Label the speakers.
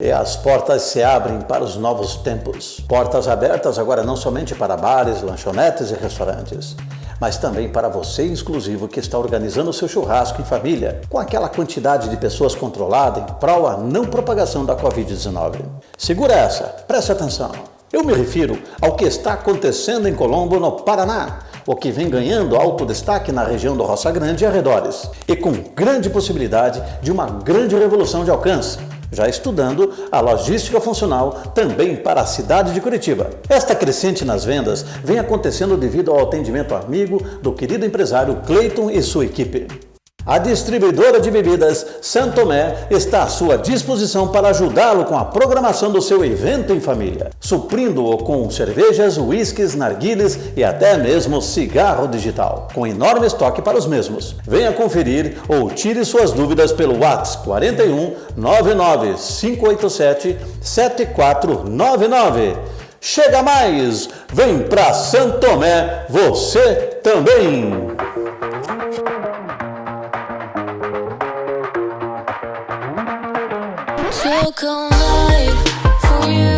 Speaker 1: E as portas se abrem para os novos tempos. Portas abertas agora não somente para bares, lanchonetes e restaurantes, mas também para você exclusivo que está organizando seu churrasco em família, com aquela quantidade de pessoas controlada em prol a não propagação da Covid-19. Segura essa, preste atenção. Eu me refiro ao que está acontecendo em Colombo, no Paraná, o que vem ganhando alto destaque na região do Roça Grande e arredores, e com grande possibilidade de uma grande revolução de alcance já estudando a logística funcional também para a cidade de Curitiba. Esta crescente nas vendas vem acontecendo devido ao atendimento amigo do querido empresário Cleiton e sua equipe. A distribuidora de bebidas Santomé está à sua disposição para ajudá-lo com a programação do seu evento em família, suprindo-o com cervejas, uísques, narguiles e até mesmo cigarro digital, com enorme estoque para os mesmos. Venha conferir ou tire suas dúvidas pelo WhatsApp 41 99 587 7499. Chega mais! Vem para Santomé, você também!
Speaker 2: Took a life for you.